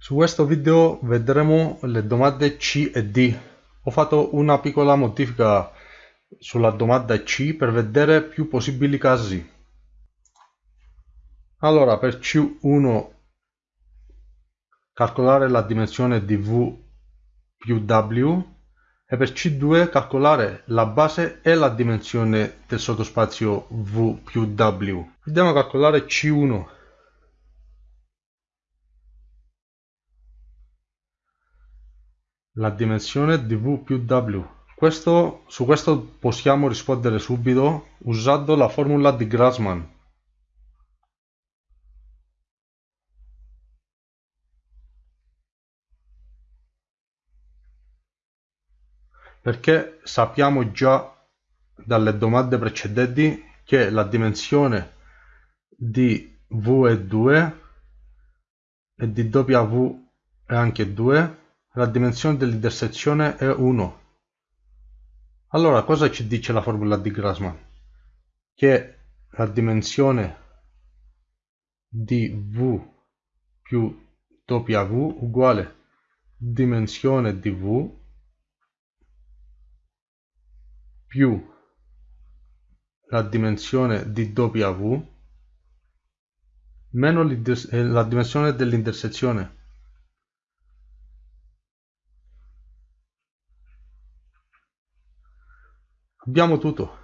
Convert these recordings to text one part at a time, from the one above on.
Su questo video vedremo le domande C e D. Ho fatto una piccola modifica sulla domanda C per vedere più possibili casi. Allora, per C1 calcolare la dimensione di V più W e per C2 calcolare la base e la dimensione del sottospazio V più W. Andiamo a calcolare C1. La dimensione di v più w. Questo, su questo possiamo rispondere subito usando la formula di Grassmann. Perché sappiamo già dalle domande precedenti che la dimensione di v è 2 e di w è anche 2 la dimensione dell'intersezione è 1. Allora cosa ci dice la formula di Grassmann? Che la dimensione di V più W uguale dimensione di V più la dimensione di W meno la dimensione dell'intersezione Abbiamo tutto.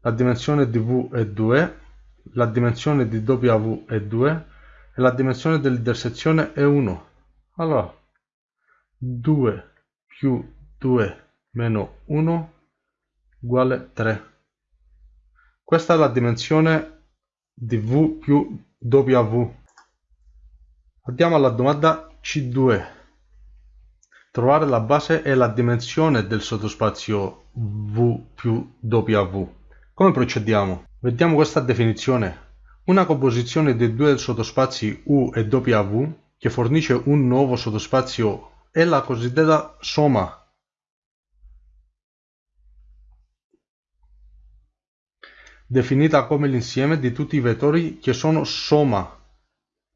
La dimensione di V è 2, la dimensione di W è 2 e la dimensione dell'intersezione è 1. Allora, 2 più 2 meno 1 uguale 3. Questa è la dimensione di V più W. Andiamo alla domanda C2 trovare la base e la dimensione del sottospazio V più W. Come procediamo? Vediamo questa definizione. Una composizione dei due sottospazi U e W che fornisce un nuovo sottospazio è la cosiddetta somma. definita come l'insieme di tutti i vettori che sono somma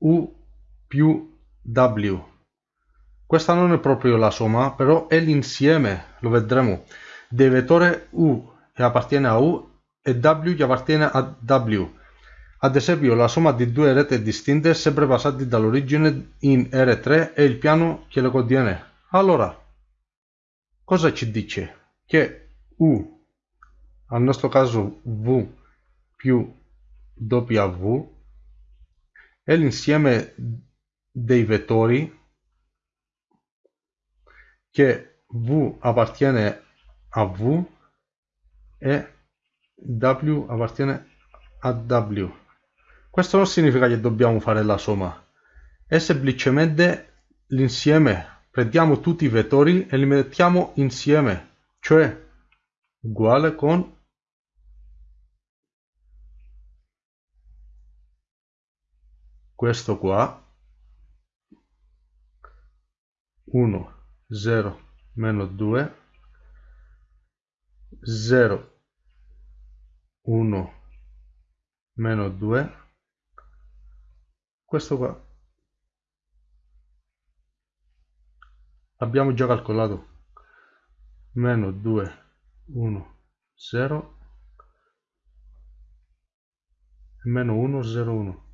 U più W. Questa non è proprio la somma, però è l'insieme, lo vedremo, del vettore U che appartiene a U e W che appartiene a W. Ad esempio, la somma di due rette distinte sempre basate dall'origine in R3 è il piano che le contiene. Allora, cosa ci dice? Che U, al nostro caso V più W, è l'insieme dei vettori che V appartiene a V e W appartiene a W. Questo non significa che dobbiamo fare la somma, è semplicemente l'insieme. Prendiamo tutti i vettori e li mettiamo insieme, cioè uguale con questo qua 1 0 meno 2 0 1 meno 2 questo qua. Abbiamo già calcolato. Meno 2 1 0 meno 1 0 1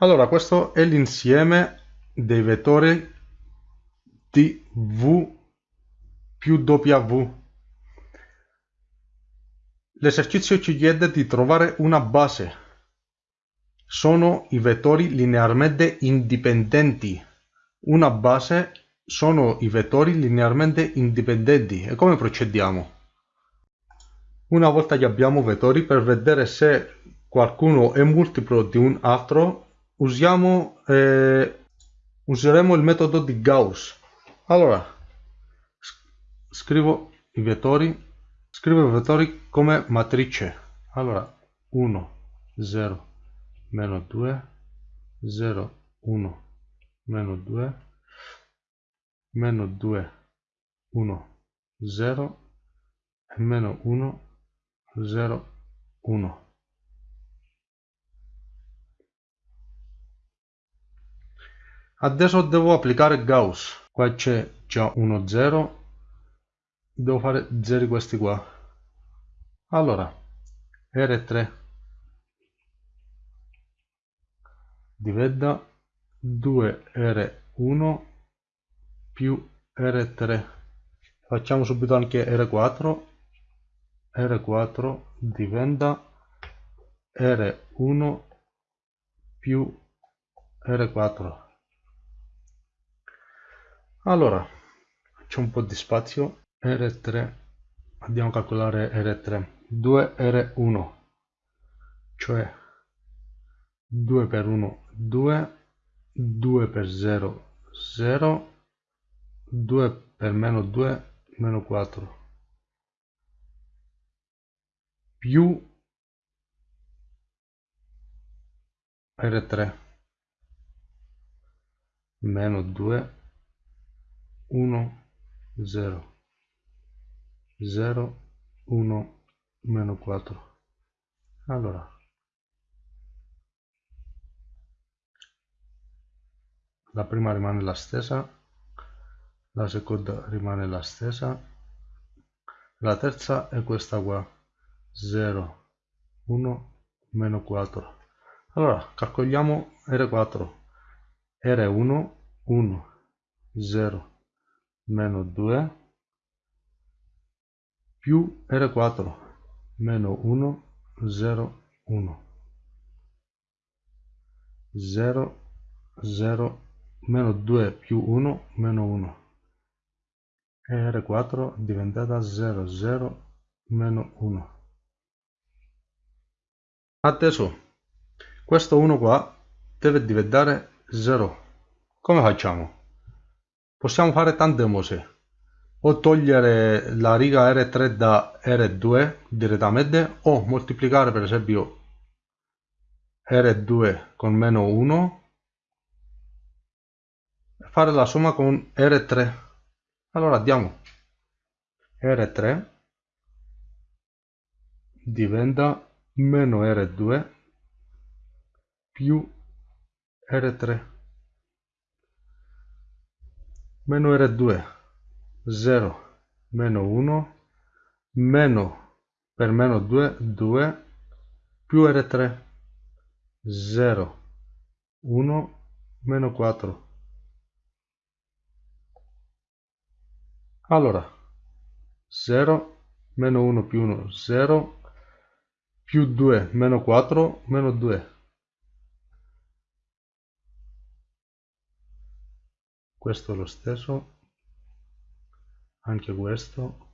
Allora, questo è l'insieme dei vettori di V più W. L'esercizio ci chiede di trovare una base. Sono i vettori linearmente indipendenti. Una base sono i vettori linearmente indipendenti. E come procediamo? Una volta che abbiamo vettori, per vedere se qualcuno è multiplo di un altro, usiamo, eh, useremo il metodo di Gauss. Allora, scrivo i vettori, scrivo i vettori come matrice. Allora, 1, 0, meno 2, 0, 1, meno 2, meno 2, 1, 0, e meno 1, 0, 1. Adesso devo applicare Gauss. Qua c'è già uno 0 devo fare 0 questi qua. Allora R3 diventa 2R1 più R3 facciamo subito anche R4 R4 diventa R1 più R4 allora c'è un po' di spazio. R3 andiamo a calcolare R3 2R1 cioè 2 per 1 2 2 per 0 0 2 per meno 2 meno 4 più R3 meno 2 1 0 0 1 meno 4 allora. La prima rimane la stessa la seconda rimane la stessa la terza è questa qua 0 1 meno 4 allora calcoliamo r4 r1 1 0 meno 2 più R4 meno 1 0 1 0 0 meno 2 più 1 meno 1 e R4 diventata 0 0 meno 1 adesso questo 1 qua deve diventare 0 come facciamo? Possiamo fare tante cose. O togliere la riga R3 da R2 direttamente o moltiplicare per esempio R2 con meno 1 e fare la somma con R3 allora diamo R3 diventa meno R2 più R3 meno R2 0 meno 1 meno per meno 2 2 più R3 0 1 meno 4 allora 0 meno 1 più 1 0 più 2 meno 4 meno 2 questo è lo stesso. Anche questo.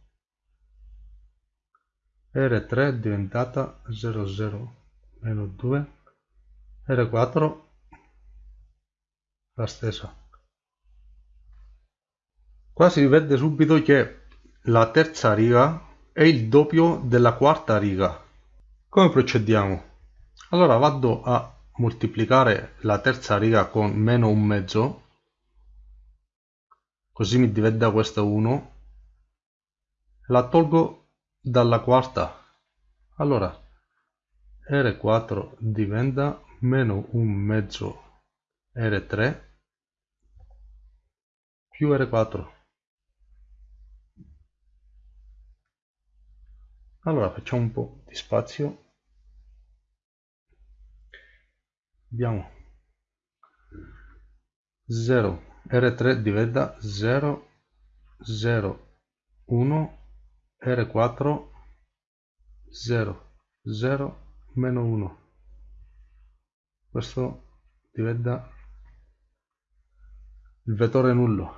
R3 è diventata 00 meno 2 R4 la stessa. Qua si vede subito che la terza riga è il doppio della quarta riga. Come procediamo? Allora vado a moltiplicare la terza riga con meno un mezzo così mi diventa questo 1 la tolgo dalla quarta. Allora R4 diventa meno un mezzo R3 più R4 allora facciamo un po' di spazio. Abbiamo 0 R3 diventa 0 0 1 R4 0 0 meno 1 questo diventa il vettore nullo.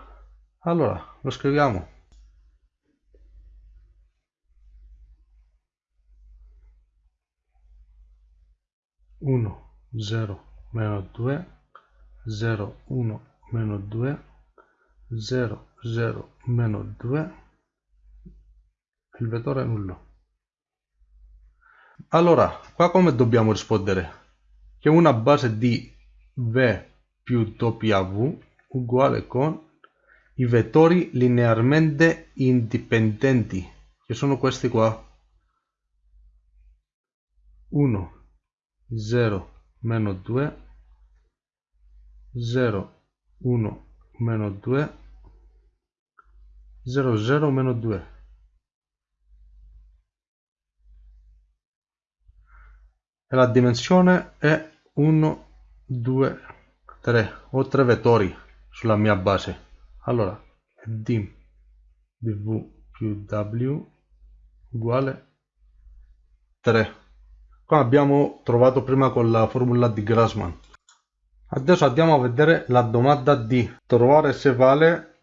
Allora lo scriviamo. Uno zero meno due zero uno meno due zero zero meno due il vettore è nullo. Allora qua come dobbiamo rispondere? Che una base di v più w uguale con i vettori linearmente indipendenti che sono questi qua. 1 0 meno 2 0 1 meno 2 0 0 meno 2 e la dimensione è 1 2 3 ho tre vettori sulla mia base. Allora d di v più w uguale 3 come abbiamo trovato prima con la formula di Grassmann adesso andiamo a vedere la domanda D. Trovare se vale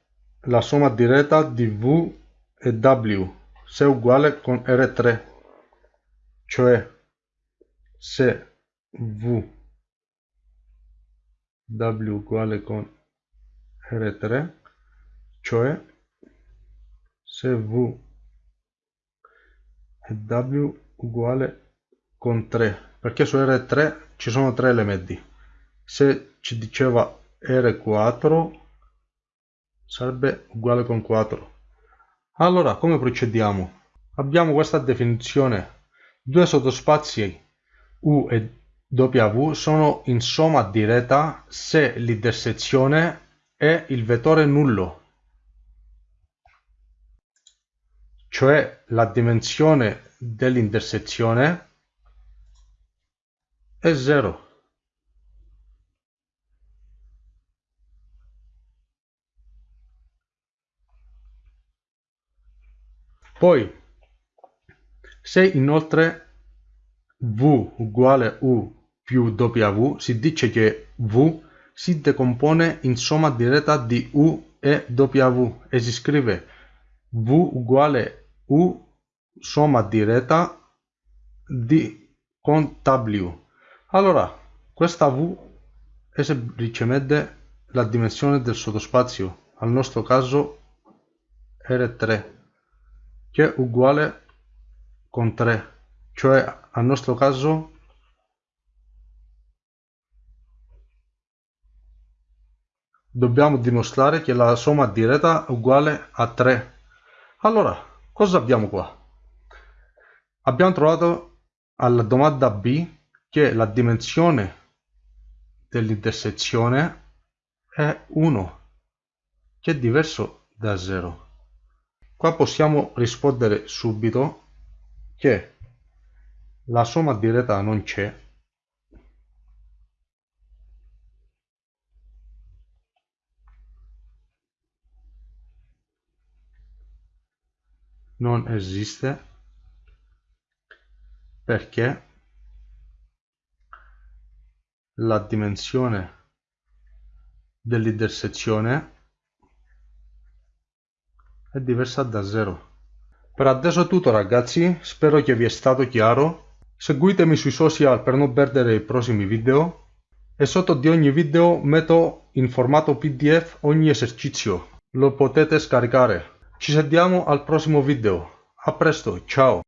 la somma diretta di V e W. Se è uguale con R3 cioè se V W uguale con R3 cioè se V e W uguale con 3 perché su R3 ci sono tre elementi se ci diceva R4 sarebbe uguale con 4 allora come procediamo? Abbiamo questa definizione. Due sottospazi U e W sono in somma diretta se l'intersezione è il vettore nullo. Cioè la dimensione dell'intersezione è 0 Poi, se inoltre V uguale U più W, si dice che V si decompone in somma diretta di U e W e si scrive V uguale U somma diretta di con W. Allora, questa V è semplicemente la dimensione del sottospazio, al nostro caso R3 che è uguale con 3 cioè al nostro caso dobbiamo dimostrare che la somma diretta è uguale a 3 allora cosa abbiamo qua? Abbiamo trovato alla domanda B che la dimensione dell'intersezione è 1 che è diverso da 0 Qua possiamo rispondere subito che la somma diretta non c'è. Non esiste. Perché la dimensione dell'intersezione è diversa da zero. Per adesso è tutto ragazzi, spero che vi è stato chiaro. Seguitemi sui social per non perdere i prossimi video e sotto di ogni video metto in formato pdf ogni esercizio. Lo potete scaricare. Ci sentiamo al prossimo video. A presto, ciao!